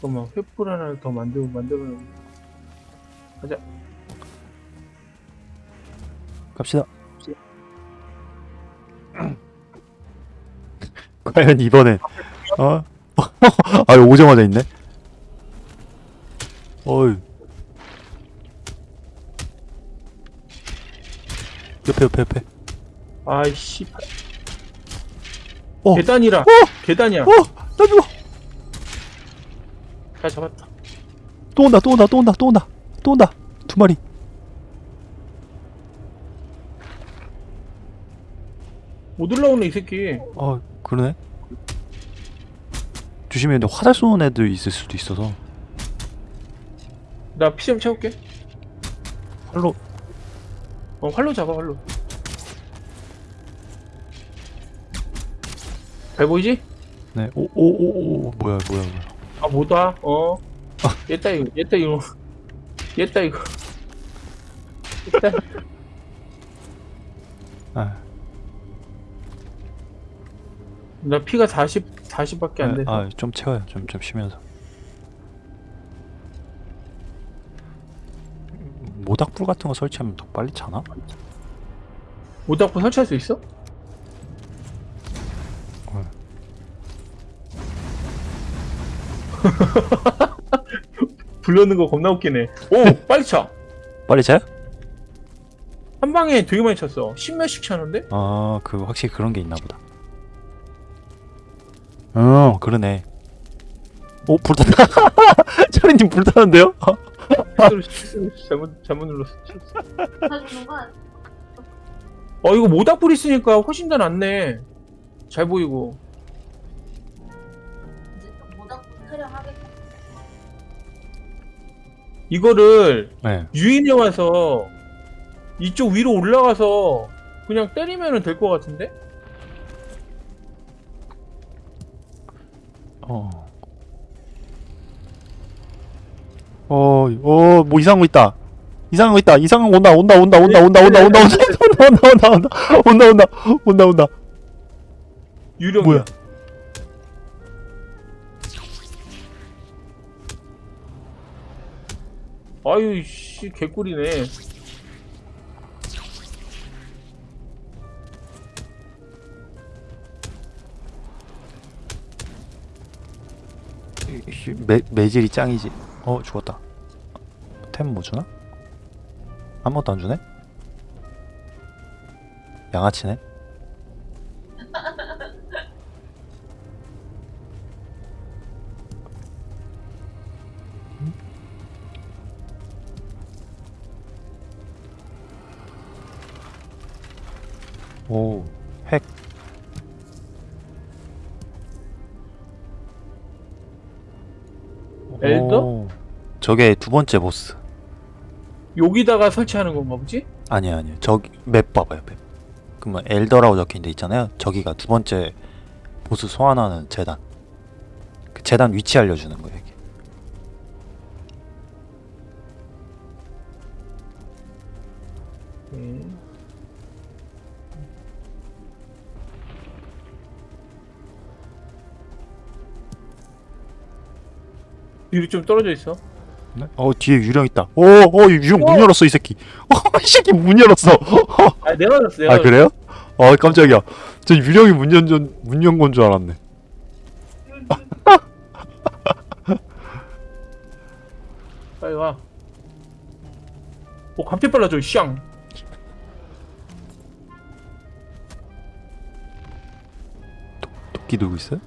잠깐만 횃불 하나 더 만들고 만들어 가자 갑시다. 과연 이번엔 어? 아 오자마자 있네. 어이. 옆에 옆에 옆에. 아이씨 어. 계단이라 계단이야 어! 나 죽어! 잘 잡았다. 또 온다 또 온다 또 온다 또 온다 또 온다. 두 마리. 못 올라오네 이 새끼. 아 그러네. 조심해 근데 화살 쏘는 애들 있을 수도 있어서. 나 피 좀 채울게. 활로. 어 활로 잡아 활로. 잘 보이지? 네오오오오 뭐야 뭐야 뭐야 아 뭐다? 어? 얘따 이거 얘따 이거. 얘따 이거. 얘따 아, 나 피가 40 40밖에 안 돼서. 아, 좀 채워요. 좀 좀 쉬면서. 모닥불 같은 거 설치하면 더 빨리 차나? 모닥불 설치할 수 있어? 어. 불러는 거 겁나 웃기네 오 빨리 차한 빨리 차요? 방에 되게 많이 찼어 십몇씩 차는데? 아, 그 확실히 그런 게 있나 보다. 어, 그러네. 오, 불탔다. 차리님 불타는데요? 잘못 잘못 눌렀어 어 이거 모닥불 있으니까 훨씬 더 낫네 잘 보이고 모닥불 촬영하겠다. 이거를 네. 유인해 와서 이쪽 위로 올라가서 그냥 때리면 될 것 같은데? 어. 어, 어, 뭐 이상한 거 있다. 이상한 거 있다. 이상한 거 온다, 온다, 온다, 온다, 온다, 온다, 온다, 온다, 온다, 온다, 온다, 온다, 온다, 온다, 온다. 유령이야 뭐야? 아유 씨 개꿀이네 매, 매질이 짱이지. 어, 죽었다. 템 뭐 주나? 아무것도 안 주네? 양아치네? 저게 두 번째 보스. 여기다가 설치하는 건가 보지? 아니요, 아니요. 저기 맵 봐봐요, 맵. 그러면 엘더라고 적힌 데 있잖아요. 저기가 두 번째 보스 소환하는 재단. 그 재단 위치 알려주는 거예요, 이게. 네. 뒤로 좀 떨어져 있어 네? 어, 뒤에 유령 있다. 오, 어, 이 유령 문 어! 열었어, 이 새끼. 어, 이 새끼 문 열었어. 아 내가 내가 아, 그래요? 어, 깜짝이야. 저 유령이 문 연, 문연 건 줄 알았네. 빨리 와. 오 갑자기 빨라져 샹. 도끼 들고 있어요?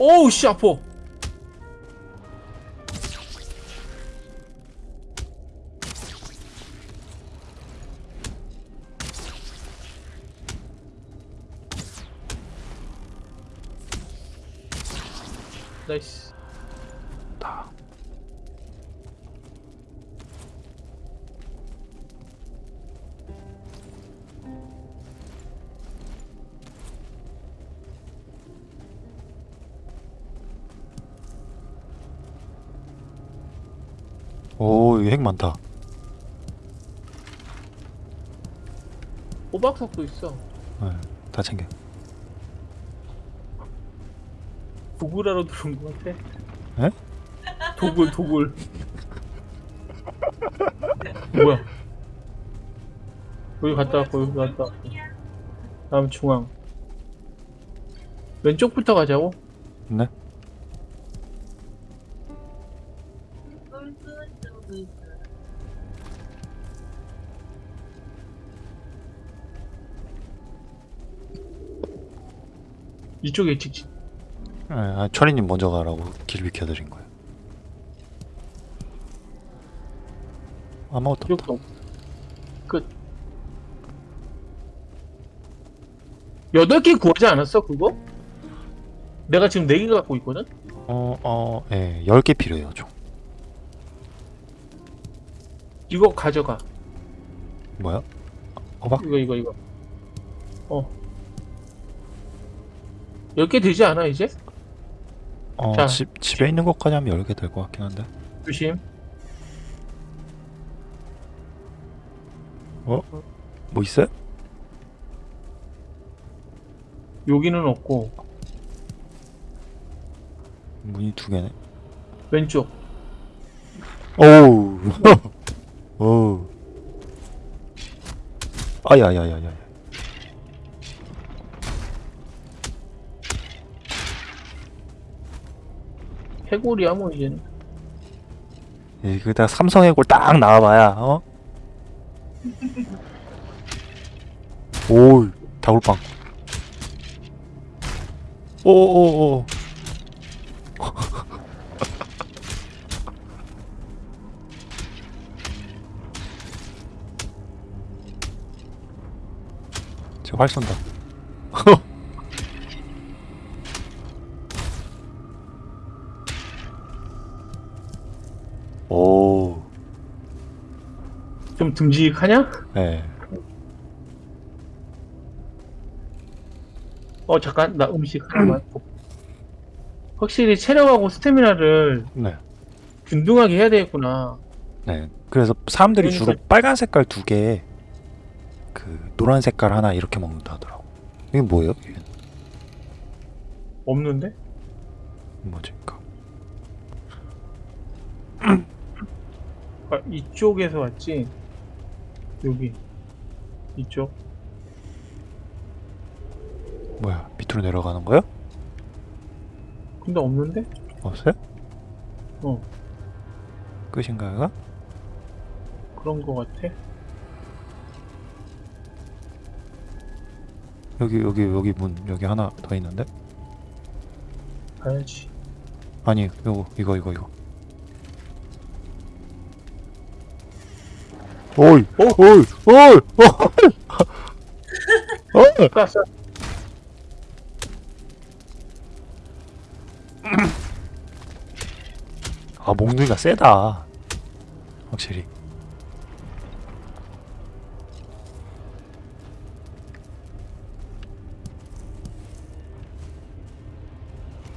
오우 씨 아파. 호박석도 있어. 네. 다 챙겨. 도굴하러 들어온 것 같아. 에? 도굴 도굴. 뭐야? 여기 갔다 왔고 여기 갔다 왔고. 다음 중앙. 왼쪽부터 가자고. 이쪽에 직진. 예, 아, 철이님 먼저 가라고 길 비켜드린 거예요. 아무것도 없다. 끝. 여덟 개 구하지 않았어 그거? 내가 지금 네 개 갖고 있거든. 어, 어, 예, 10개 필요해요, 총. 이거 가져가. 뭐야? 호박? 이거 이거 이거. 어. 열개 되지 않아 이제? 어, 자. 집, 집에 있는 것까지 하면 10개 될 것 같긴 한데. 조심. 뭐 있어요? 여기는 없고 문이 두 개네. 왼쪽. 오우. 오우. 아야야야야. 해골이야 뭐 이제는. 이거다 삼성의 골딱 나와봐야 어? 오 다굴빵 오오오 저활 쏜다 좀 듬직하냐? 네. 어 잠깐 나 음식 하나만. 확실히 체력하고 스태미나를 네. 균등하게 해야 되겠구나. 네. 그래서 사람들이 그러니까- 주로 빨간 색깔 두 개, 그 노란 색깔 하나 이렇게 먹는다 하더라고. 이게 뭐예요? 이게 없는데? 뭐지? 그 아, 이쪽에서 왔지. 여기 이쪽. 뭐야? 밑으로 내려가는 거요? 근데 없는데? 없어요? 어 끝인가요? 그런 거 같아. 여기 여기 여기 문 여기 하나 더 있는데? 가야지. 아니 요거 이거 이거 이거. 오이 오! 오이 오이 오이 깠어. 아 몽둥이가 세다. 확실히.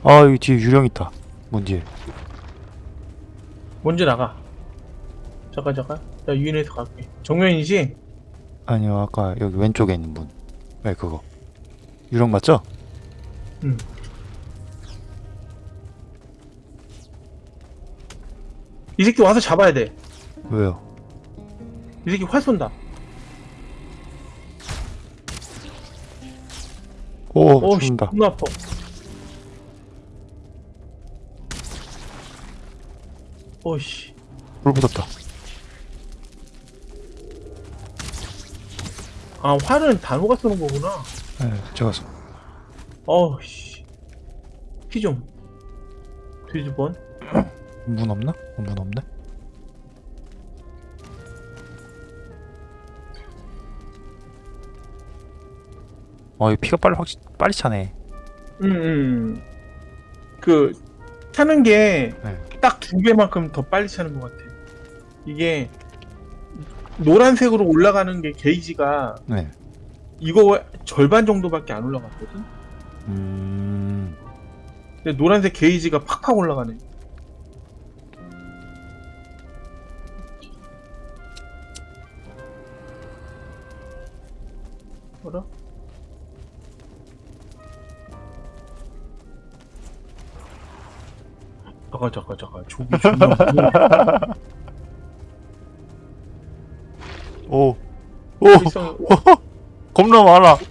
아 여기 뒤에 유령 있다. 문 뒤에. 먼저 나가. 잠깐 잠깐. 나 유인해서 갈게. 정면이지? 아니요 아까 여기 왼쪽에 있는 문. 네 그거. 유령 맞죠? 응. 이 새끼 와서 잡아야 돼. 왜요? 이 새끼 활 쏜다. 오 어우씨, 죽는다. 존나 아파. 어이씨. 불 붙었다. 아, 활은 단호가 쏘는 거구나. 네 제가 쏘. 어우 씨. 피 좀. 뒤집어. 문 없나? 어, 문 없네. 어, 이 피가 빨리 확 빨리 차네. 음, 음. 그, 차는 게 네. 딱두 개만큼 더 빨리 차는 것 같아. 이게 노란색으로 올라가는 게 게이지가 네. 이거 절반 정도밖에 안 올라갔거든. 음... 근데 노란색 게이지가 팍팍 올라가네. 뭐라? 잠깐 잠깐 잠깐 조기 존나 겁나 많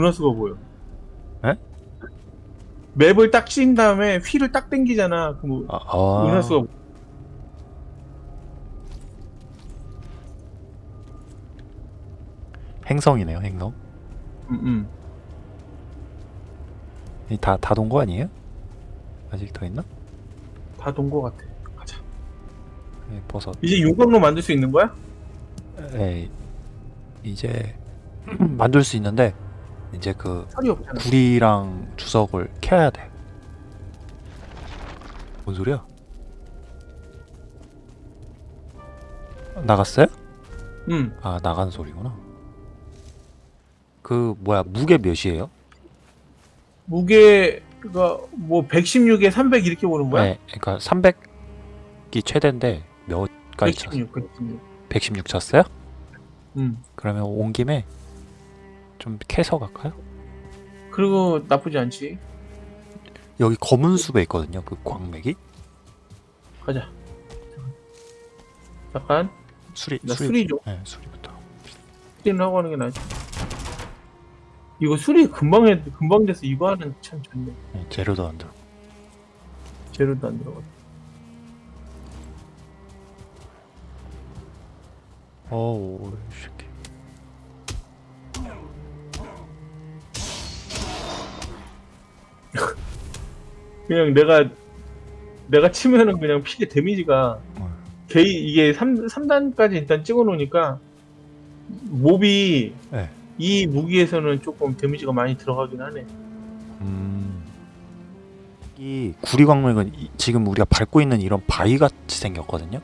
은하수가 보여. 에? 맵을 딱친 다음에 휠을 딱 당기잖아. 그럼 아, 아. 은하수가 행성이네요, 행성. 음, 음. 다다 돈 거 아니에요? 아직 더 있나? 다 돈 거 같아. 가자. 네, 버섯. 이제 용광로 만들 수 있는 거야? 에 이제 만들 수 있는데 이제 그. 구리랑 주석을 켜야 돼. 뭔 소리야? 나갔어요? 응. 아 나간 소리구나. 그 뭐야 무게 몇이에요? 무게가 뭐 116에 300 이렇게 보는 거야? 네, 그러니까 300이 최대인데 몇까지 쳤어요? 116, 116. 116 쳤어요? 응. 그러면 온 김에 좀 캐서 갈까요? 그리고 나쁘지 않지. 여기 검은 숲에 있거든요. 그 광맥이 가자. 잠깐. 수리 나 수리 좀. 네, 수리부터. 수리는 하고 하는 게 낫지. 이거 수리 금방 해, 금방 돼서 이거 하는 참 좋네. 네, 재료도 안 들어. 재료도 안 들어가. 어우, 이새 그냥 내가 내가 치면은 그냥 피게 데미지가 어. 게이 이게 3, 삼단까지 일단 찍어 놓으니까 몹이 네. 이 무기에서는 조금 데미지가 많이 들어가긴 하네. 음. 이 구리 광맥은 이- 지금 우리가 밟고 있는 이런 바위 같이 생겼거든요.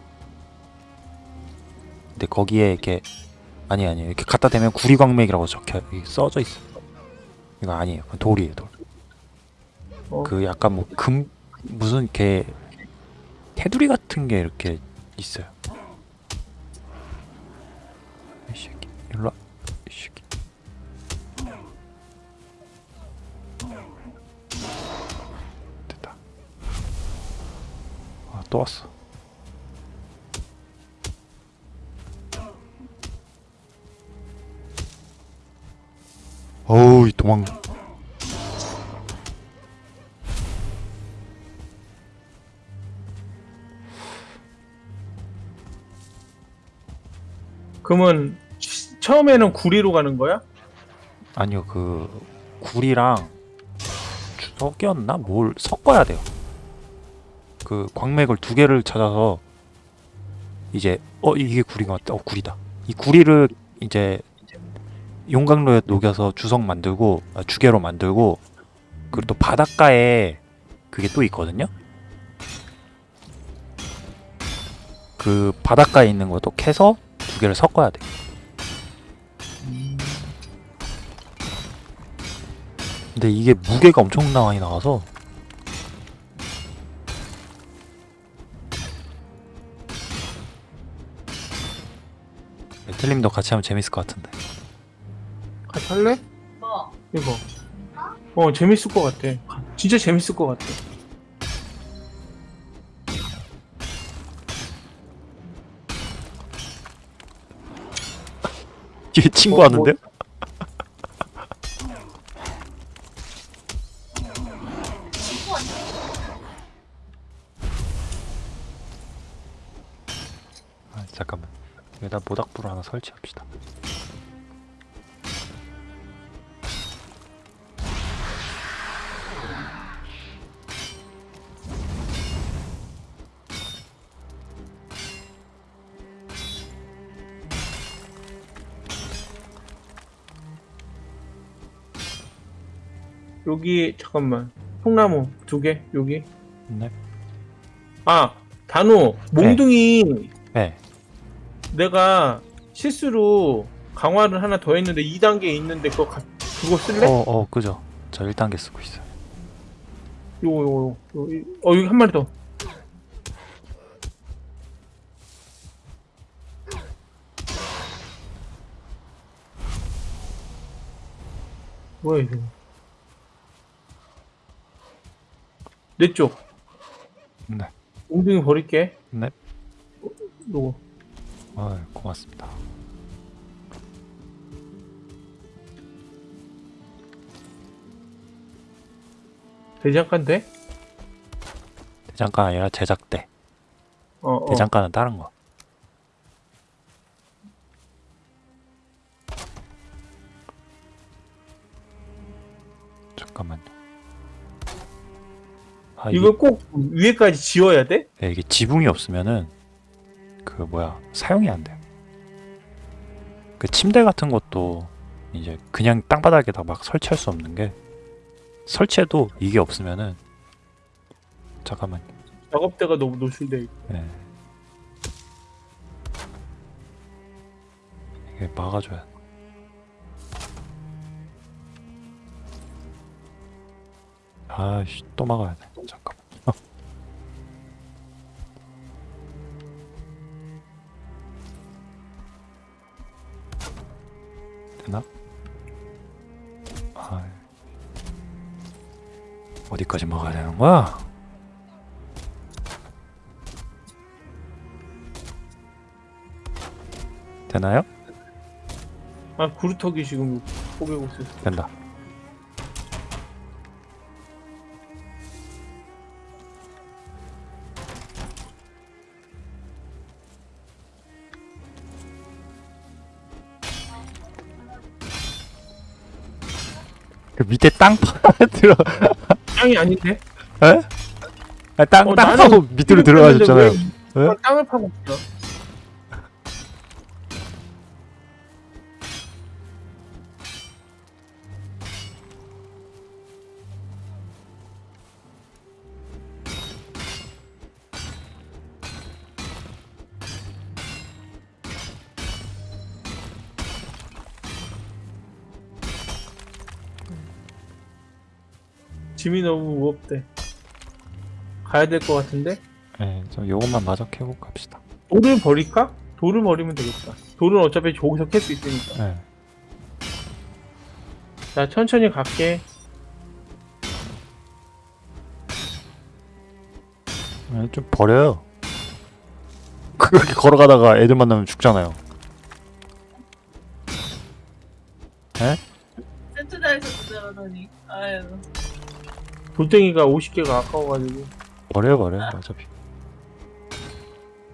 근데 거기에 이렇게 아니 아니 이렇게 갖다 대면 구리 광맥이라고 적혀 써져 있어. 이거 아니에요. 돌이에요, 돌. 어. 그 약간 뭐 금 무슨 이렇게 테두리 같은 게 이렇게 있어요. 이 새끼 일로 와. 이 새끼. 됐다. 아, 또 왔어. 어우, 이 도망. 그러면 치- 처음에는 구리로 가는 거야? 아니요, 그 굴이랑 주석이었나? 뭘 섞어야 돼요. 그 광맥을 두 개를 찾아서 이제 어 이게 구리가 맞다. 어 구리다. 이 구리를 이제 용광로에 녹여서 주석 만들고 아, 주개로 만들고 그리고 또 바닷가에 그게 또 있거든요. 그 바닷가에 있는 것도 캐서 두 개를 섞어야 돼. 근데 이게 무게가 엄청 많이 나와서 틀림도 같이 하면 재밌을 것 같은데 같이 할래? 뭐? 이거. 어 재밌을 것 같아. 진짜 재밌을 것 같아. 얘 친구 하는데요? 친 여기 잠깐만 통나무 두 개 여기 네. 아 단호 몽둥이 네. 내가 실수로 강화를 하나 더 했는데 2단계 있는데 그거 가- 그거 쓸래? 어, 어, 그죠. 저 1단계 쓰고 있어요. 요거 요거 요거 이- 어 여기 한 마리 더 뭐야 이거 내 쪽 네. 몽둥이 버릴게 네. 어, 요거 아, 고맙습니다. 대장간 돼? 대장간 아니라 제작대. 어, 어. 대장간은 다른 거. 아, 이게, 이거 꼭 위에까지 지워야 돼? 네, 이게 지붕이 없으면은 그 뭐야 사용이 안 돼요. 그 침대 같은 것도 이제 그냥 땅바닥에다 막 설치할 수 없는 게 설치해도 이게 없으면은 잠깐만. 작업대가 너무 노출돼 있고 네. 이게 막아줘야 돼. 아씨 또 막아야 돼. 잠깐. 만 되나? 아 어디까지 막아야 되는 거야? 되나요? 아 구루터기 지금 포개고 있어 된다. 그 밑에 땅 들어 땅이 아닌데? 에? 아, 땅, 어, 땅 파고 밑으로 들어가셨잖아요. 땅을 파고 있어 짐이 너무 무겁대 가야 될 것 같은데? 네, 저 요것만 마저 캐고 갑시다. 돌을 버릴까? 돌을 버리면 되겠다. 돌은 어차피 저기서 캘 수 있으니까. 네. 자, 천천히 갈게. 네, 좀 버려요. 그렇게 걸어가다가 애들 만나면 죽잖아요. 센트다에서 도전하더니 아유 돌덩이가 50개가 아까워가지고. 버려요, 버려요. 어차피.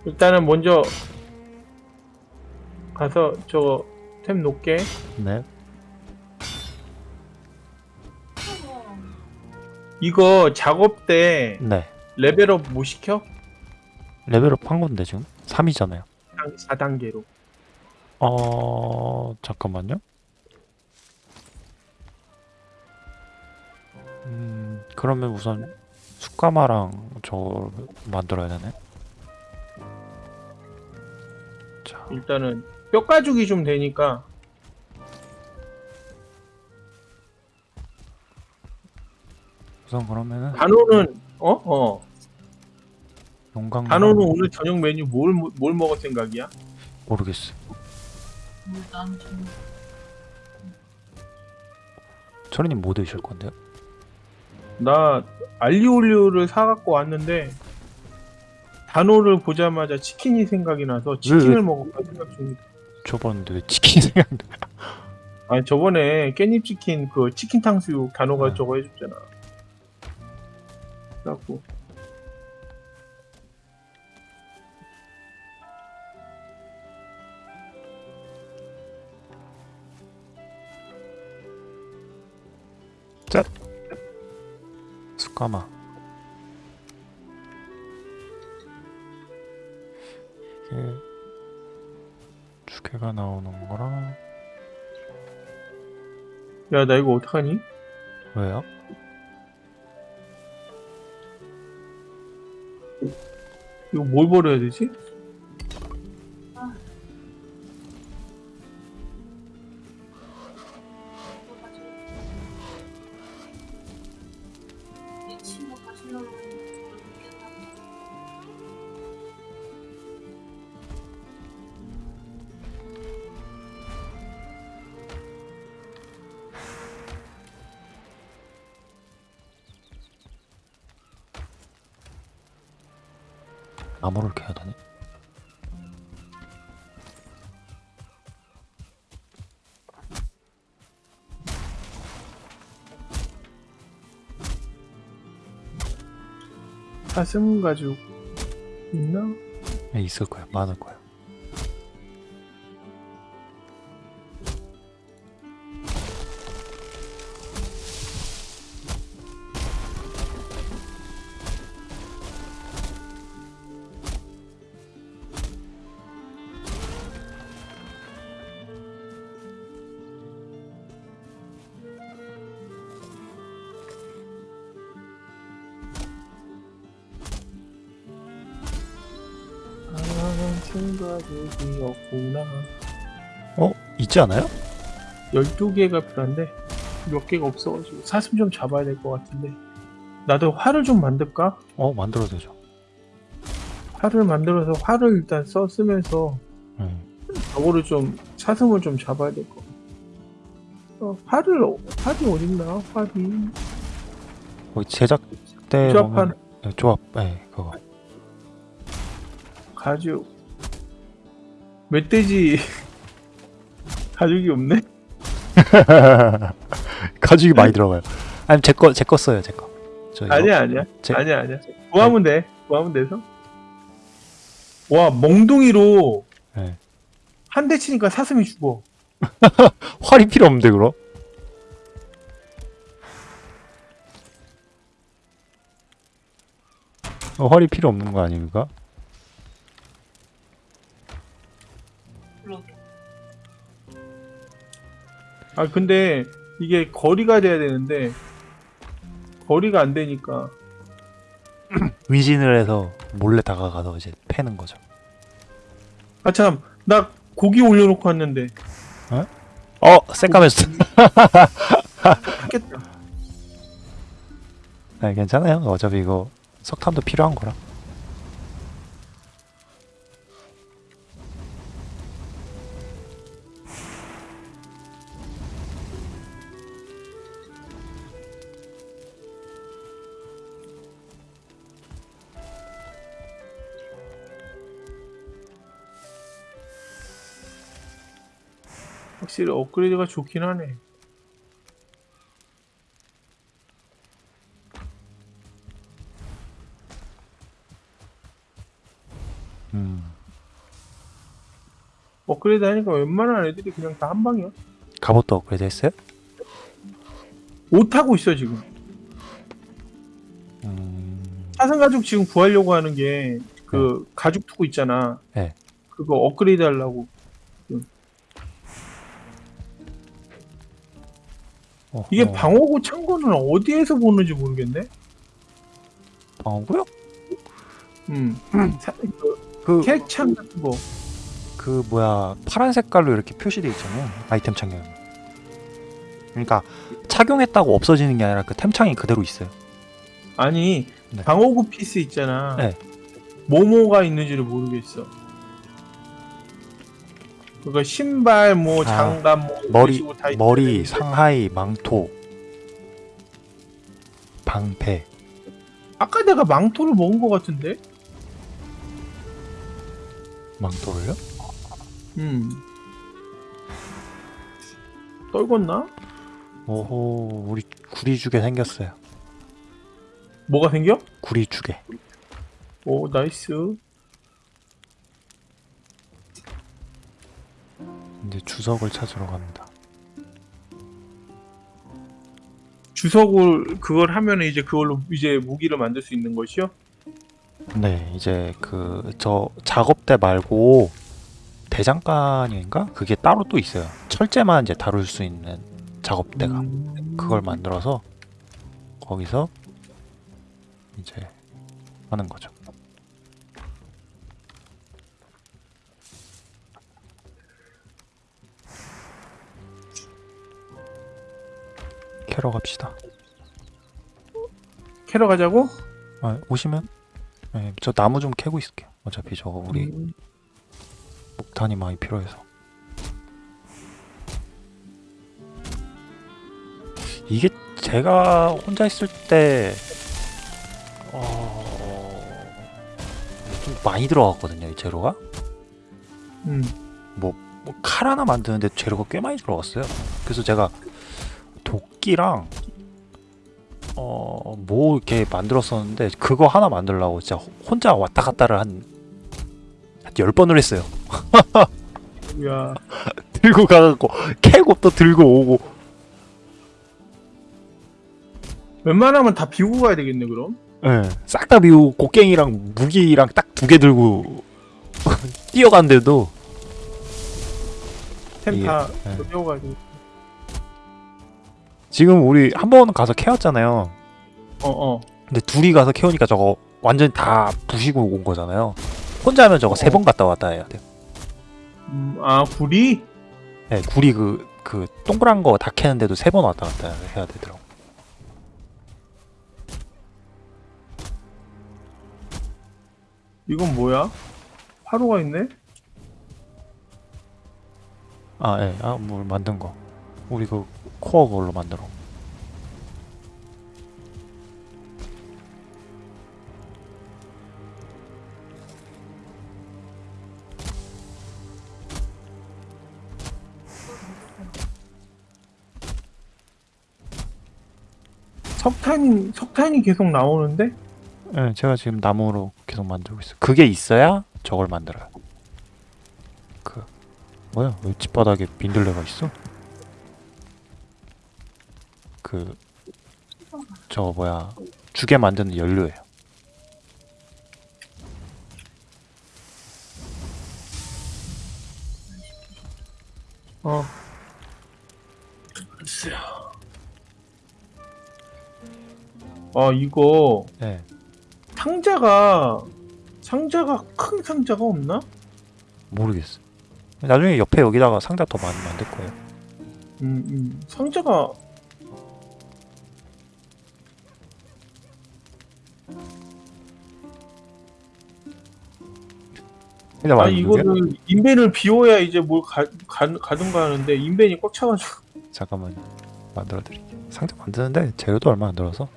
일단은 먼저 가서 저거 템 놓게. 네. 이거 작업 때 네. 레벨업 못 시켜? 레벨업 한 건데 지금 3이잖아요. 4단계로. 어 잠깐만요. 그러면 우선 숯가마랑 저 만들어야 되네. 자 일단은 뼈 가죽이 좀 되니까 우선 그러면은 단호는 어? 어. 용광 단호는 오늘 저녁 메뉴 뭘, 뭘 먹을 생각이야? 모르겠어. 뭐 나는 좀 철이님 뭐 드실 건데요? 나 알리올리오를 사갖고 왔는데 단호를 보자마자 치킨이 생각이 나서 치킨을 왜? 먹을까 생각 중이다. 왜 치킨 생각나? 아니 저번에 깻잎 치킨 그 치킨 탕수육 단호가 네. 저거 해줬잖아. 그래갖고 숯 까마 이게 두 개가 나오는 거랑 야 나 이거 어떡하니? 왜요? 이거 뭘 버려야 되지? 사슴 가죽 있나? 네, 있을 거야. 많을 거야. 가죽이 없구나. 어? 있지 않아요? 12개가 필요한데 몇 개가 없어가지고 사슴 좀 잡아야 될 것 같은데 나도 활을 좀 만들까? 어, 만들어도 되죠. 활을 만들어서 활을 일단 써 쓰면서 음. 저거를 좀 사슴을 좀 잡아야 될 것 같아 어, 활을 어- 활이 어딨나? 활이 거기 제작대 조합한 보면 네, 조합, 네, 그거. 가죽 멧돼지 가죽이 없네? 가죽이 많이 들어가요. 아니 제거 제거 써요, 제 거. 아니야 아니야 제- 아니야 아니야 구하면 돼 구하면 돼서 와 멍둥이로 네. 한대 치니까 사슴이 죽어 활이 필요 없는데 그럼? 어, 활이 필요 없는 거 아닙니까? 아 근데 이게 거리가 돼야 되는데 거리가 안 되니까 위진을 해서 몰래 다가가서 이제 패는 거죠. 아 참 나 고기 올려놓고 왔는데 어, 새까매졌어. 했겠다 네, 괜찮아요. 어차피 이거 석탄도 필요한 거라. 확실히 업그레이드가 좋긴 하네 음. 업그레이드 하니까 웬만한 애들이 그냥 다 한 방이야 갑옷도 업그레이드 했어요? 옷 하고 있어 지금 음. 사슴 가죽 지금 구하려고 하는 게그 가죽 투구 있잖아 네. 그거 업그레이드 하려고 이게 방어구 창고는 어디에서 보는지 모르겠네 방어구요? 음 사- 그 그, 캐창 같은 거 그 뭐야 파란 색깔로 이렇게 표시돼 있잖아요. 아이템 창에. 그러니까 착용했다고 없어지는 게 아니라 그 템창이 그대로 있어요. 아니 네. 방어구 피스 있잖아. 네. 뭐뭐가 있는지를 모르겠어. 그거 신발 뭐 아, 장갑 뭐 머리 머리 상하이 망토 방패 아까 내가 망토를 먹은 것 같은데. 망토를요? 음. 떨궜나? 오호 우리 구리 주게 생겼어요. 뭐가 생겨? 구리 주게. 오 nice. 이제 주석을 찾으러 갑니다. 주석을 그걸 하면 이제 그걸로 이제 무기를 만들 수 있는 것이요? 네, 이제 그 저 작업대 말고 대장간인가? 그게 따로 또 있어요. 철제만 이제 다룰 수 있는 작업대가 음. 그걸 만들어서 거기서 이제 하는 거죠. 캐러 갑시다. 캐러 가자고? 아, 오시면 네, 저 나무 좀 캐고 있을게요. 어차피 저거 우리 음, 목탄이 많이 필요해서. 이게 제가 혼자 있을 때 어... 좀 많이 들어갔거든요, 이 재료가. 음. 뭐칼 하나 만드는데 재료가 꽤 많이 들어갔어요. 그래서 제가 도끼랑 어 뭐 이렇게 만들었었는데 그거 하나 만들려고 진짜 혼자 왔다 갔다를 한 한 10번을 했어요. 야, 들고 가갖고 캐고 또 들고 오고 웬만하면 다 비우고 가야 되겠네 그럼. 예, 싹 다 비우고 곡괭이랑 무기랑 딱 두 개 들고 뛰어간데도 템다 예. 비워가야 돼. 지금 우리 한 번 가서 캐왔잖아요. 어, 어. 근데 둘이 가서 캐오니까 저거 완전히 다 부시고 온 거잖아요. 혼자 하면 저거 세번 갔다 왔다 해야 돼요. 음, 아 구리? 네, 구리 그, 그 동그란 거 다 캐는데도 세 번 왔다 갔다 해야 되더라고. 이건 뭐야? 화로가 있네? 아, 예, 아, 뭘 만든 거. 우리 그 코어 걸로 만들어. 석탄이 석탄이 계속 나오는데? 예, 제가 지금 나무로 계속 만들고 있어요. 그게 있어야 저걸 만들어요. 그 뭐야? 왜 집바닥에 민들레가 있어? 그저 뭐야? 주게 만드는 연료예요. 어. 아 이거 네. 상자가 상자가 큰 상자가 없나? 모르겠어요. 나중에 옆에 여기다가 상자 더 많이 만들 거예요. 음, 음. 상자가 아? 이거를 인벤을 비워야 이제 뭘 가, 가, 가든가 하는데 인벤이 꽉 차가지고 잠깐만요. 만들어 드릴게요. 상자 만드는데 재료도 얼마 안 들어서.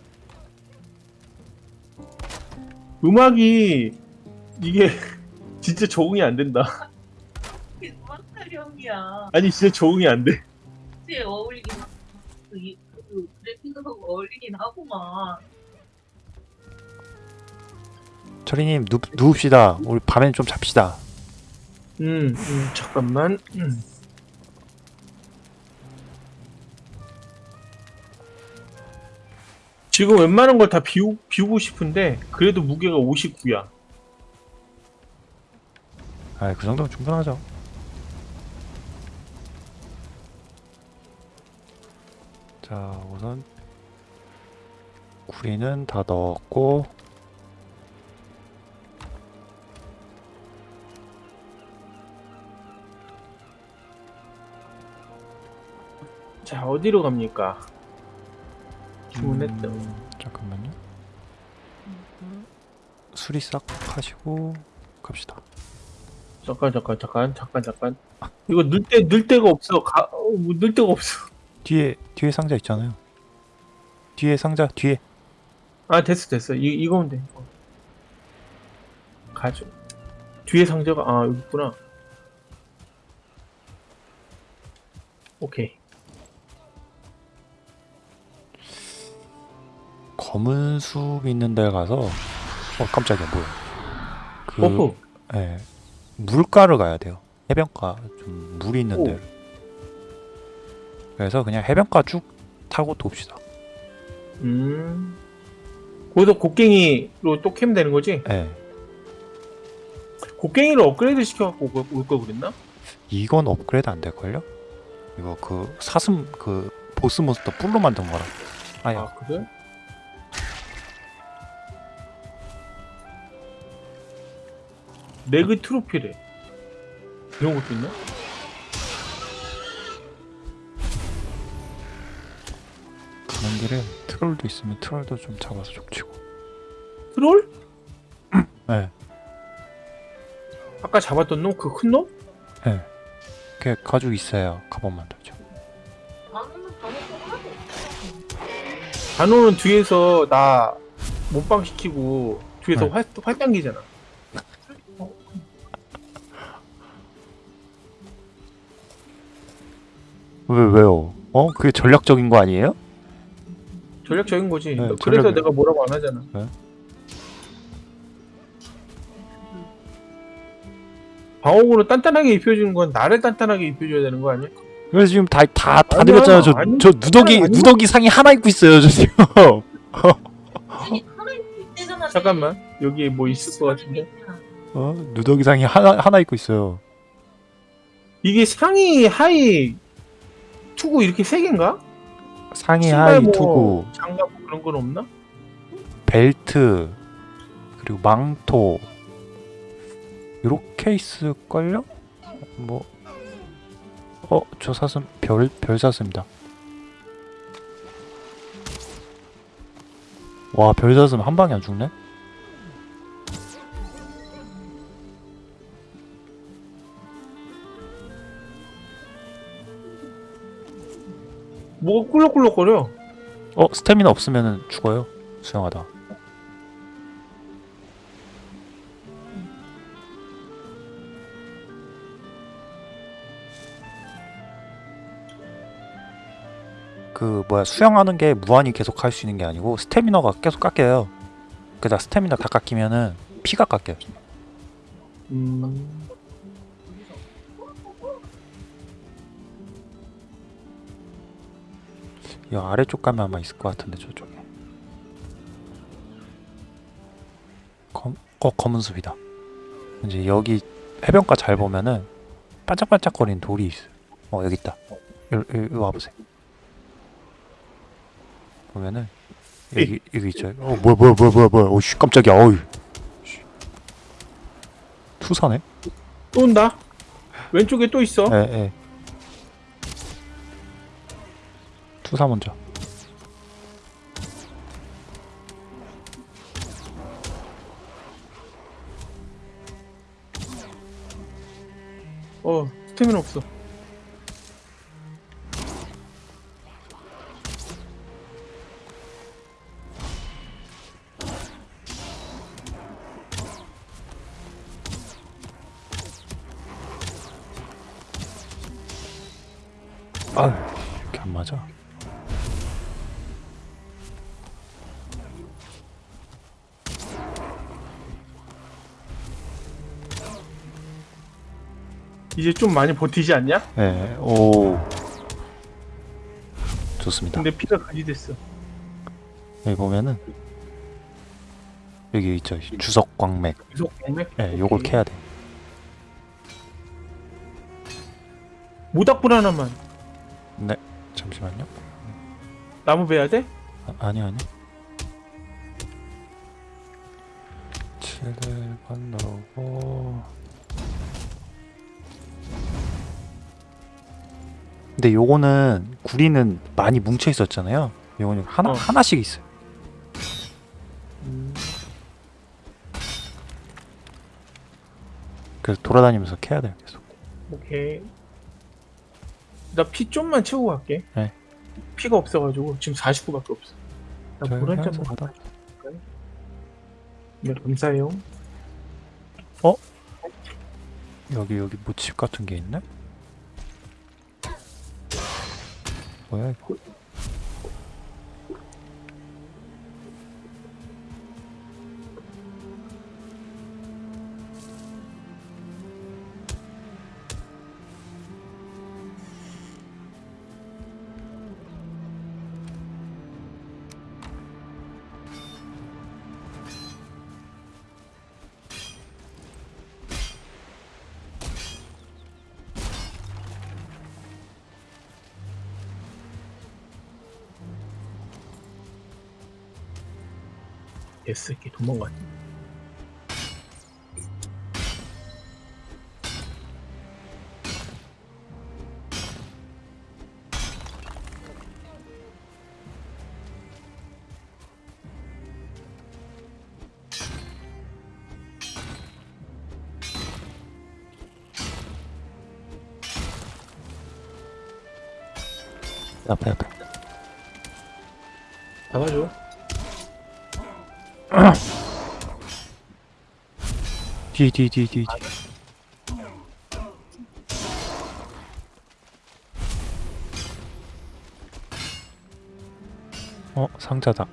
음악이 이게 진짜 적응이 안 된다. 이게 음악 타령이야. 아니 진짜 적응이 안 돼. 그때 어울리긴 하고 그, 이- 그 그래픽하고 어울리긴 하구만. 철이님 누, 누웁시다. 우리 밤엔 좀 잡시다. 음, 음 잠깐만. 음. 지금 웬만한 걸 다 비우, 비우고 싶은데 그래도 무게가 59야. 아, 그 정도면 충분하죠. 자, 우선 구리는 다 넣었고 자 어디로 갑니까? 주문했다. 음, 잠깐만요. 수리 싹 하시고 갑시다. 잠깐 잠깐 잠깐 잠깐 잠깐. 이거 넣을 때 넣을 데가 없어. 가, 어, 뭐 넣을 데가 없어. 뒤에 뒤에 상자 있잖아요. 뒤에 상자 뒤에 아 됐어 됐어. 이 이거면 돼. 어. 가져. 뒤에 상자가 아 여기 있구나. 오케이. 검은 숲 있는 데 가서 어 깜짝이야 뭐야 그 buff. 예, 물가를 가야 돼요 해변가 좀 물이 있는 오. 데를 그래서 그냥 해변가 쭉 타고 돕시다 음. 거기서 곡괭이로 또 캐면 되는 거지? 예, 곡괭이를 업그레이드 시켜갖고 올걸 그랬나? 이건 업그레이드 안 될걸요? 이거 그 사슴 그 보스 몬스터 뿔로 만든 거라 아야 아 그래? 레그 트로피래. 이런 것도 있나? 가는 길에 트롤도 있으면 트롤도 좀 잡아서 족치고. 트롤? 네, 아까 잡았던 놈? 그 큰 놈? 네. 걔 가죽 있어야 갑옷 만들죠. 단호는 뒤에서 나 몸빵 시키고 뒤에서 네. 활, 활 당기잖아. 왜 왜요? 어? 그게 전략적인 거 아니에요? 전략적인 거지. 네, 그래서 전략이에요. 내가 뭐라고 안 하잖아. 네. 방어구로 단단하게 입혀주는 건 나를 단단하게 입혀줘야 되는 거 아니야? 그래서 지금 다 다다 드렸잖아요. 저저 누더기 아니, 누더기 상의 하나 입고 있어요, 저 지금. 잠깐만 여기 뭐 있을 것 같은데 어? 누더기 상의 하나 하나 입고 있어요. 이게 상의 하의 투구 이렇게 세 개인가? 상의 하의 뭐 투구 장갑 뭐 그런 건 없나? 벨트 그리고 망토 요렇게 있을걸요? 뭐 어? 저 사슴 별, 별 사슴이다 와 별 사슴 한 방에 안 죽네? 뭐가 꿀럭꿀럭거려? 어? 스태미나 없으면 죽어요 수영하다 그 뭐야 수영하는 게 무한히 계속 할 수 있는 게 아니고 스태미너가 계속 깎여요 그다 스태미너 다 깎이면은 피가 깎여요 음... 이 아래쪽 가면 아마 있을 것 같은데 저쪽에. 검, 어 검은 숲이다. 이제 여기 해변가 잘 보면은 반짝반짝거리는 돌이 있어요 어 여기 있다. 여기, 여기 와보세요. 보면은 여기 여기 있죠. 어 뭐야 뭐야 뭐야 뭐야 뭐야. 오씨 깜짝이야. 어이 씨. 투사네? 또 온다? 왼쪽에 또 있어? 예예 투사 먼저. 어 스태미나 없어. 아유 이렇게 안 맞아 이제 좀 많이 버티지 않냐? 예, 오. 좋습니다. 근데 피가 가지 됐어 여기 보면은 여기 있죠. 주석 광맥. 계속 공맥 예, 요걸 캐야 돼. 모닥불 하나만 네. 잠시만요. 나무 베야 돼? 아, 아니 아니. 7번 넣고 근데 요거는 구리는 많이 뭉쳐 있었잖아요. 요거는 하나 어. 하나씩 있어요. 음, 그래서 돌아다니면서 캐야 돼요. 계속. 오케이 나 피 좀만 채우고 갈게 네. 피가 없어가지고 지금 49밖에 없어 나 저희 물한 하면서 잔만 가다. 네 감사해요 여기 여기 모칩 같은 게 있네? 뭐야 esse aqui, como ótimo. Tá, pera, pera. Ela jogou. 앞에 앞에. 잡아줘. 뒤뒤뒤뒤 뒤. 어 상자다.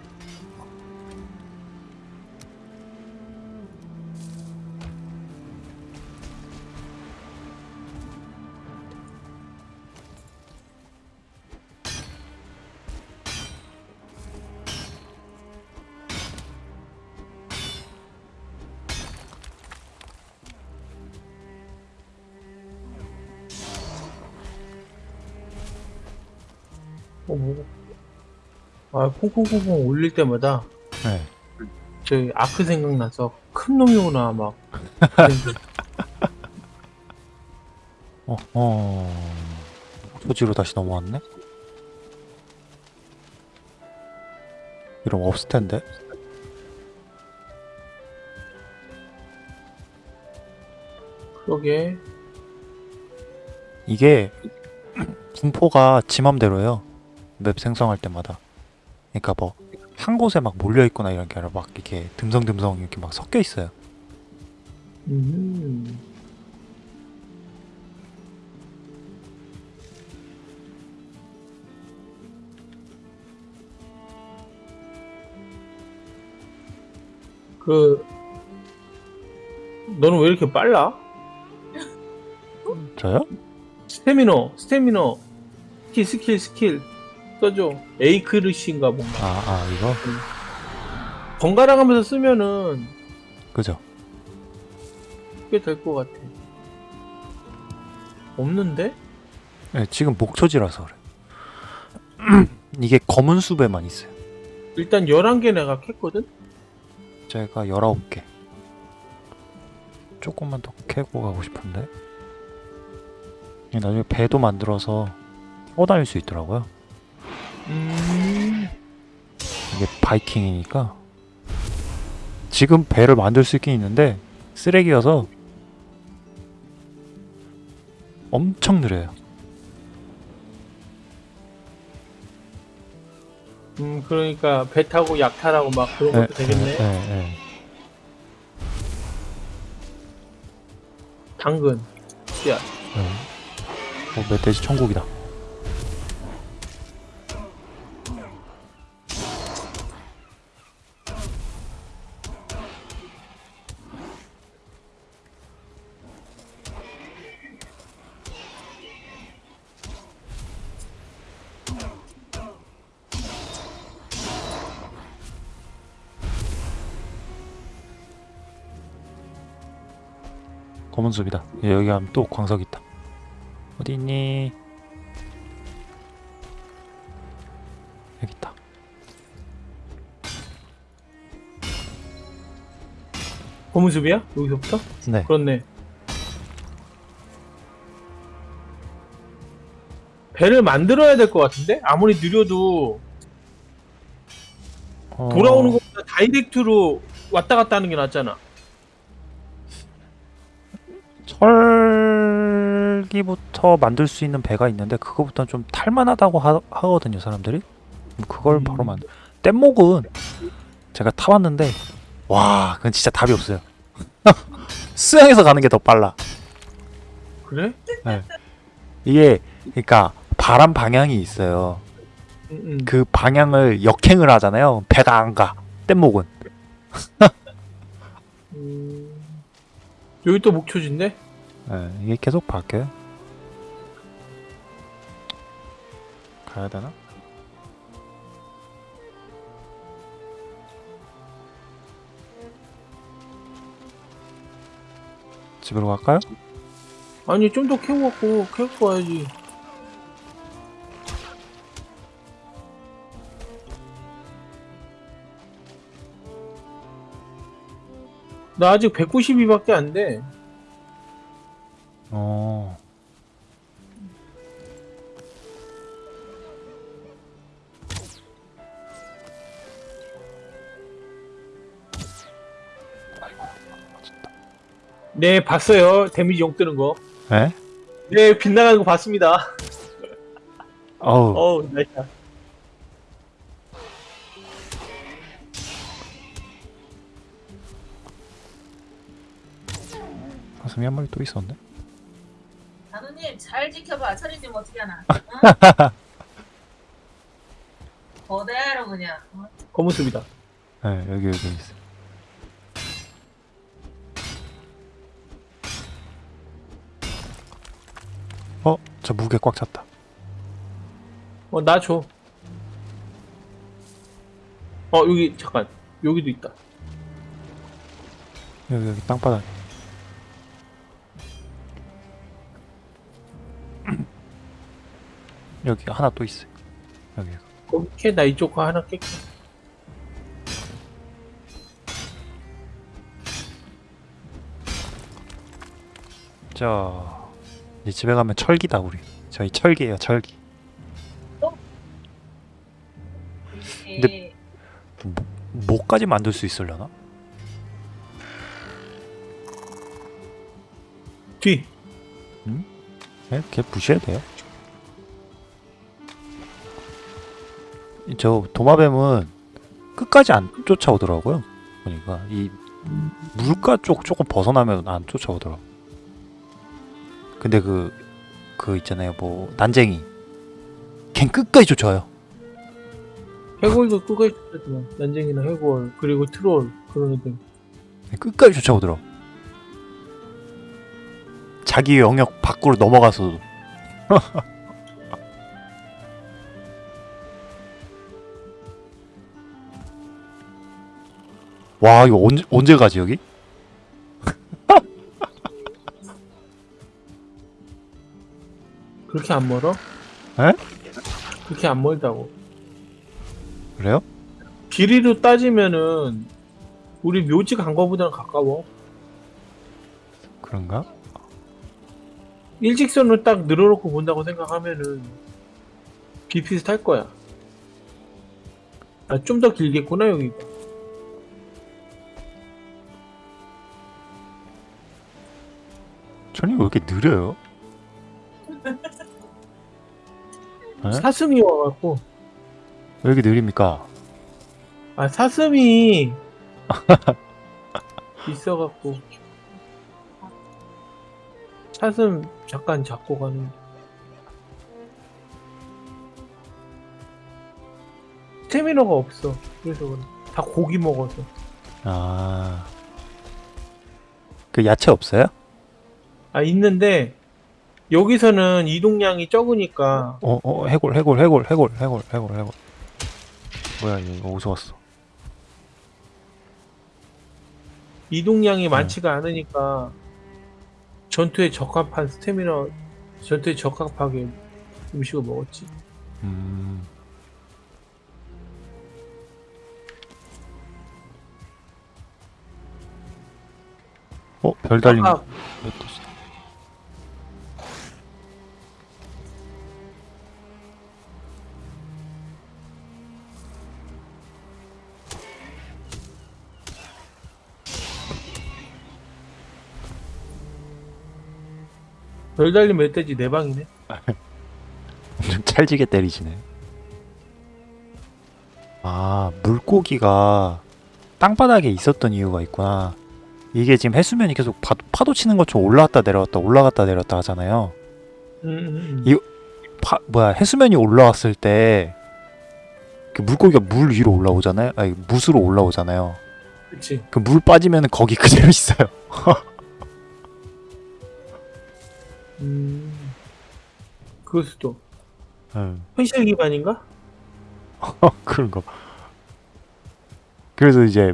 아, 콩콩콩콩 올릴 때마다 네. 저기 아크 생각나서 큰 놈이 오나 막. 어 어. 소지로 다시 넘어왔네. 이러면 없을 텐데. 그러게. 이게 분포가 지 맘대로예요. 맵 생성할 때마다. 그러니까 뭐 한 곳에 막 몰려 있거나 이런 게 아니라 막 이렇게 듬성듬성 이렇게 막 섞여 있어요. 음. 그 너는 왜 이렇게 빨라? 저요? 스태미너, 스태미너, 스킬, 스킬, 스킬 써줘. 에이크쉬르인가 뭔가. 아, 아 이거 번갈아 가면서 쓰면은 그죠? 꽤될 것 같아. 없는데? 네, 지금 목초지라서 그래. 이게 검은 숲에만 있어요. 일단 11개 내가 캤거든? 제가 19개. 조금만 더 캐고 가고 싶은데. 나중에 배도 만들어서 타고 다닐 수 있더라고요. 음. 이게 바이킹이니까. 지금 배를 만들 수 있긴 있는데 쓰레기여서 엄청 느려요. 음, 그러니까 배 타고 약탈하고 막 그런 것도 되겠네. 예, 예. 당근. 씨앗. 예. 어, 멧돼지 천국이다. 숲이다. 예, 여기 가면 또 광석 있다. 어디 있니? 여기 있다. 고무숲이야? 여기서부터? 네. 그렇네. 배를 만들어야 될 것 같은데? 아무리 느려도 어, 돌아오는 것보다 다이렉트로 왔다 갔다 하는 게 낫잖아. 철기부터 만들 수 있는 배가 있는데 그거부터는 좀 탈만하다고 하, 하거든요 사람들이. 그걸 음. 바로 만들. 뗏목은 제가 타봤는데 와 그건 진짜 답이 없어요. 수영해서 가는 게 더 빨라. 그래? 이게 그러니까 바람 방향이 있어요. 응, 응. 그 방향을 역행을 하잖아요. 배가 안 가. 뗏목은. 음... 여기 또 목초지인데? 예, 이게 계속 바뀌어요. 가야 되나? 집으로 갈까요? 아니 좀 더 캐고 캐고 와야지. 나 아직 192밖에 안 돼. 어. 네, 봤어요. 데미지 영 뜨는 거. 에? 네, 빗나가는 거 봤습니다. 어우 어우 nice 사슴이 한 마리 또 있었네 단우님 잘 지켜봐. 처리님 어떻게 하나? 응? 거대하러 그냥. 어? 검은숲이다 네 여기 여기 있어 저 무게 꽉 찼다. 어 나 줘. 어 여기 잠깐. 여기도 있다. 여기 여기 땅바닥. 여기 하나 또 있어. 여기. 거기 캐나 이쪽 거 하나 깰게. 자 이제 집에 가면 철기다 우리. 저희 철기예요 철기. 이게 뭐까지 만들 수 있으려나? 뒤 네? 걔 부셔야 돼요. 저 도마뱀은 끝까지 안 쫓아오더라고요 보니까. 이 물가 쪽 조금 벗어나면 안 쫓아오더라고 근데 그 그 있잖아요. 뭐 난쟁이. 걘 끝까지 쫓아와요. 해골도 끝까지 쫓았지만 난쟁이나 해골 그리고 트롤 그런 애들. 걔 끝까지 쫓아오더라고 자기 영역 밖으로 넘어가서도. 와 이거 언제 언제 가지 여기? 그렇게 안 멀어? 에? 그렇게 안 멀다고 그래요? 길이로 따지면은 우리 묘지 간 거보다는 가까워 그런가? 일직선으로 딱 늘어놓고 본다고 생각하면은 비슷할 거야 아 좀 더 길겠구나 여기가 전이 왜 이렇게 느려요? 에? 사슴이 와갖고 왜 이렇게 느립니까? 아 사슴이 있어갖고 사슴 잠깐 잡고 가는 스태미너가 없어 그래서 그래 다 고기 먹어서 아. 그 야채 없어요? 아 있는데 여기서는 이동량이 적으니까 어, 어, 해골, 해골, 해골, 해골, 해골, 해골, 해골. 뭐야, 이거 어디서 왔어? 이동량이 많지가 않으니까 전투에 적합한 스태미너 전투에 적합하게 음식을 먹었지 음. 어, 별 달린 아까 거. 몇 도지? 별 달린 멧돼지 네 방이네 엄청 찰지게 때리시네. 아, 물고기가 땅바닥에 있었던 이유가 있구나. 이게 지금 해수면이 계속 파도, 파도 치는 것처럼 올라갔다 내려갔다 올라갔다 내려갔다 하잖아요. 음, 음, 음. 이- 파, 뭐야 해수면이 올라왔을 때그 물고기가 물 위로 올라오잖아요. 아니 무스로 올라오잖아요. 그치 그 물 빠지면 거기 그대로 있어요. 음 그럴 수도 응. 현실 기반인가? 그런 거. 그래서 이제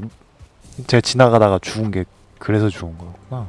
제가 지나가다가 죽은 게 그래서 죽은 거구나.